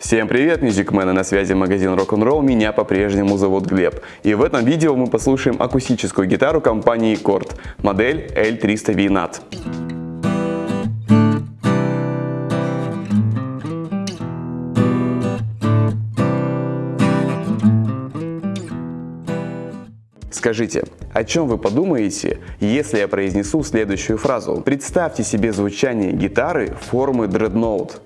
Всем привет, мюзикмены, на связи магазин Rock'n'Roll, меня по-прежнему зовут Глеб. И в этом видео мы послушаем акустическую гитару компании Kord, модель L300V NAT. Скажите, о чем вы подумаете, если я произнесу следующую фразу? Представьте себе звучание гитары формы Dreadnought.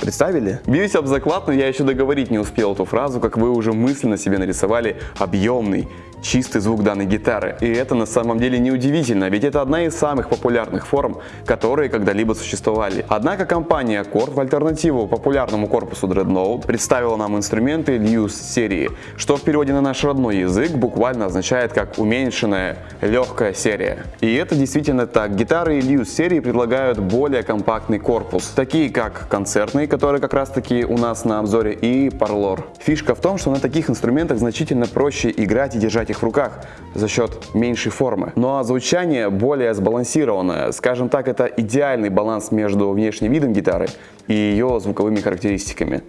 Представили? Бьюсь об заклад, но я еще договорить не успел эту фразу, как вы уже мысленно себе нарисовали объемный, чистый звук данной гитары. И это на самом деле неудивительно, ведь это одна из самых популярных форм, которые когда-либо существовали. Однако компания Korg в альтернативу популярному корпусу Dreadnought представила нам инструменты Luse серии, что в переводе на наш родной язык буквально означает как уменьшенная легкая серия. И это действительно так. Гитары Luse серии предлагают более компактный корпус, такие как концертные, которые как раз таки у нас на обзоре, и Parlor. Фишка в том, что на таких инструментах значительно проще играть и держать их в руках за счет меньшей формы. Ну а звучание более сбалансированное. Скажем так, это идеальный баланс между внешним видом гитары и ее звуковыми характеристиками.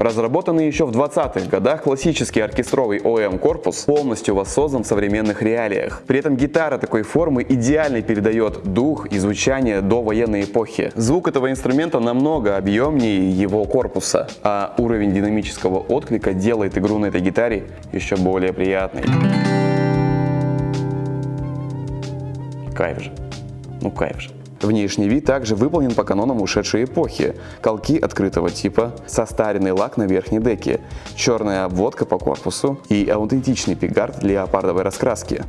Разработанный еще в 20-х годах классический оркестровый OEM корпус полностью воссоздан в современных реалиях. При этом гитара такой формы идеально передает дух и звучание до военной эпохи. Звук этого инструмента намного объемнее его корпуса, а уровень динамического отклика делает игру на этой гитаре еще более приятной. Кайф же. Ну кайф же. Внешний вид также выполнен по канонам ушедшей эпохи. Колки открытого типа, состаренный лак на верхней деке, черная обводка по корпусу и аутентичный пигард леопардовой раскраски.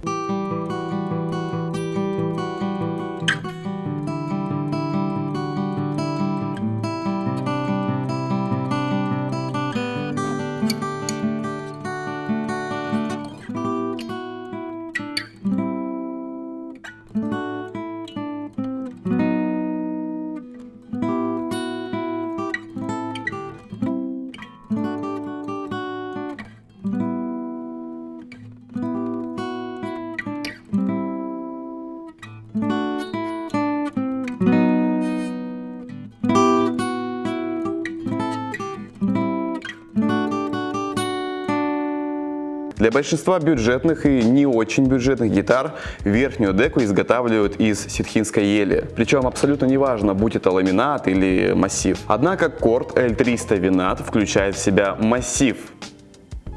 Для большинства бюджетных и не очень бюджетных гитар верхнюю деку изготавливают из ситхинской ели. Причем абсолютно неважно, будь это ламинат или массив. Однако Корт L300 Винат включает в себя массив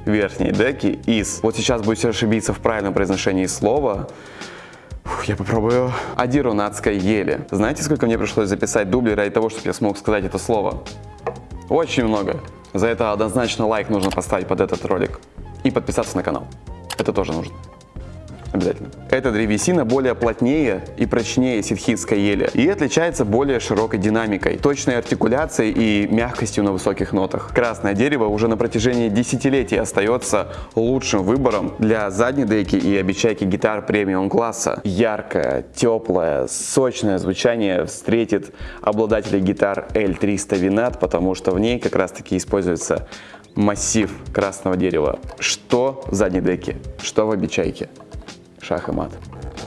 верхней деки из, вот сейчас будете ошибиться в правильном произношении слова, Фух, я попробую. Адиронатской ели. Знаете, сколько мне пришлось записать дублей ради того, чтобы я смог сказать это слово? Очень много. За это однозначно лайк нужно поставить под этот ролик и подписаться на канал. Это тоже нужно. Обязательно. Эта древесина более плотнее и прочнее ситхитской ели и отличается более широкой динамикой, точной артикуляцией и мягкостью на высоких нотах. Красное дерево уже на протяжении десятилетий остается лучшим выбором для задней деки и обечайки гитар премиум класса. Яркое, теплое, сочное звучание встретит обладателей гитар L300 Vinat, потому что в ней как раз таки используется массив красного дерева. Что в задней деке, что в обечайке. Шах и мат.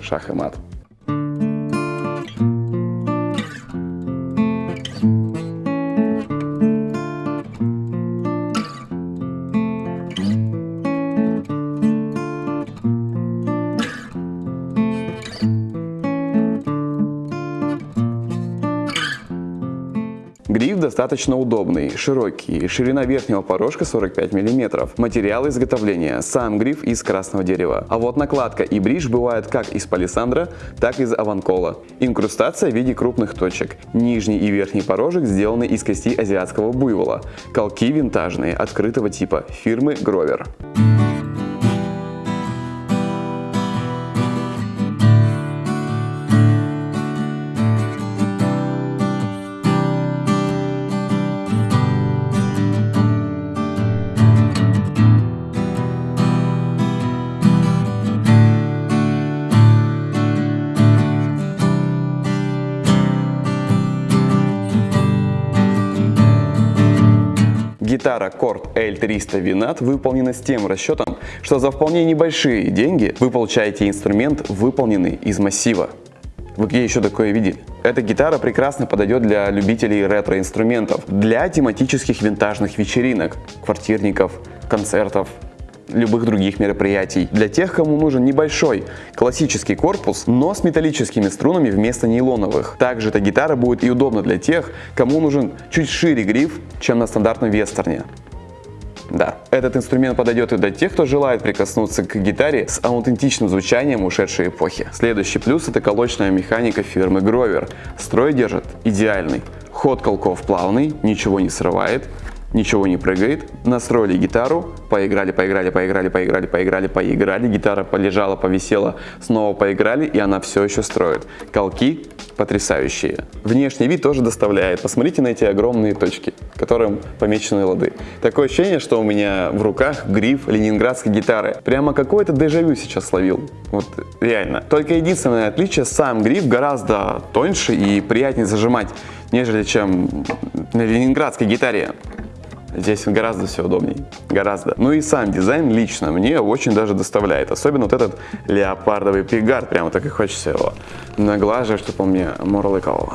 Шах и мат. Гриф достаточно удобный, широкий, ширина верхнего порожка 45 мм. Материал изготовления, сам гриф из красного дерева. А вот накладка и бридж бывают как из палисандра, так и из аванкола. Инкрустация в виде крупных точек. Нижний и верхний порожек сделаны из кости азиатского буйвола. Колки винтажные, открытого типа, фирмы Grover. Гитара Korg L300 Vinat выполнена с тем расчетом, что за вполне небольшие деньги вы получаете инструмент, выполненный из массива. Вы где еще такое видели? Эта гитара прекрасно подойдет для любителей ретро-инструментов, для тематических винтажных вечеринок, квартирников, концертов, любых других мероприятий. Для тех, кому нужен небольшой классический корпус, но с металлическими струнами вместо нейлоновых. Также эта гитара будет и удобна для тех, кому нужен чуть шире гриф, чем на стандартном вестерне. Да, этот инструмент подойдет и для тех, кто желает прикоснуться к гитаре с аутентичным звучанием ушедшей эпохи. Следующий плюс это колочная механика фирмы Grover. Строй держит идеальный. Ход колков плавный, ничего не срывает, ничего не прыгает. Настроили гитару, поиграли, поиграли, поиграли, поиграли, поиграли, поиграли. Гитара полежала, повисела, снова поиграли, и она все еще строит. Колки потрясающие. Внешний вид тоже доставляет. Посмотрите на эти огромные точки, которым помечены лады. Такое ощущение, что у меня в руках гриф ленинградской гитары. Прямо какое-то дежавю сейчас словил. Вот реально. Только единственное отличие, сам гриф гораздо тоньше и приятнее зажимать, нежели чем на ленинградской гитаре. Здесь гораздо все удобнее, гораздо. Ну и сам дизайн лично мне очень даже доставляет. Особенно вот этот леопардовый пигард, прямо так и хочется его наглаживать, чтобы он мне мурлыкал.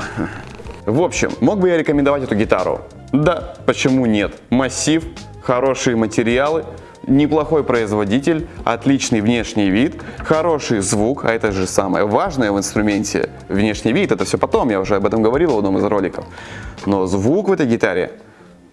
В общем, мог бы я рекомендовать эту гитару? Да, почему нет? Массив, хорошие материалы, неплохой производитель, отличный внешний вид, хороший звук, а это же самое важное в инструменте. Внешний вид, это все потом, я уже об этом говорил в одном из роликов. Но звук в этой гитаре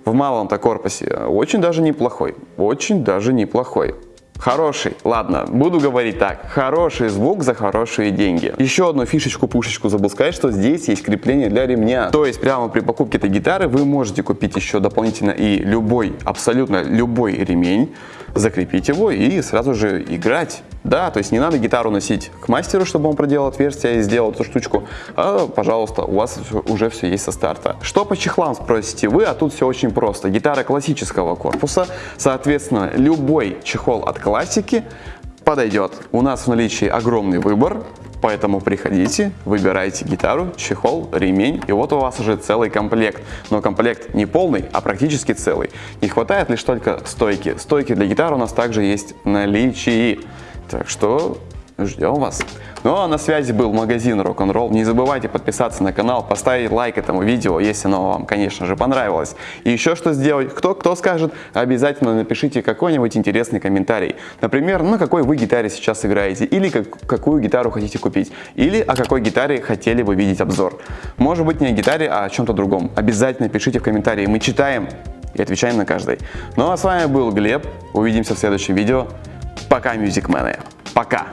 в малом-то корпусе очень даже неплохой, очень даже неплохой. Хороший, ладно, буду говорить так, хороший звук за хорошие деньги. Еще одну фишечку-пушечку забыл сказать, что здесь есть крепление для ремня. То есть прямо при покупке этой гитары вы можете купить еще дополнительно и любой, абсолютно любой ремень, закрепить его и сразу же играть. Да, то есть не надо гитару носить к мастеру, чтобы он проделал отверстие и сделал эту штучку, а, пожалуйста, у вас уже все есть со старта. Что по чехлам спросите вы, а тут все очень просто. Гитара классического корпуса, соответственно, любой чехол от классики подойдет. У нас в наличии огромный выбор, Поэтому приходите, выбирайте гитару, чехол, ремень, и вот у вас уже целый комплект. Но комплект не полный, а практически целый. Не хватает лишь только стойки. Стойки для гитары у нас также есть в наличии. Так что ждем вас. Ну а на связи был магазин Rock'n'Roll. Не забывайте подписаться на канал, поставить лайк этому видео, если оно вам, конечно же, понравилось. И еще что сделать? Кто, кто скажет, обязательно напишите какой-нибудь интересный комментарий. Например, на какой вы гитаре сейчас играете, или как, какую гитару хотите купить, или о какой гитаре хотели бы видеть обзор. Может быть не о гитаре, а о чем-то другом. Обязательно пишите в комментарии, мы читаем и отвечаем на каждый. Ну а с вами был Глеб, увидимся в следующем видео. Пока, мюзикмены. Пока.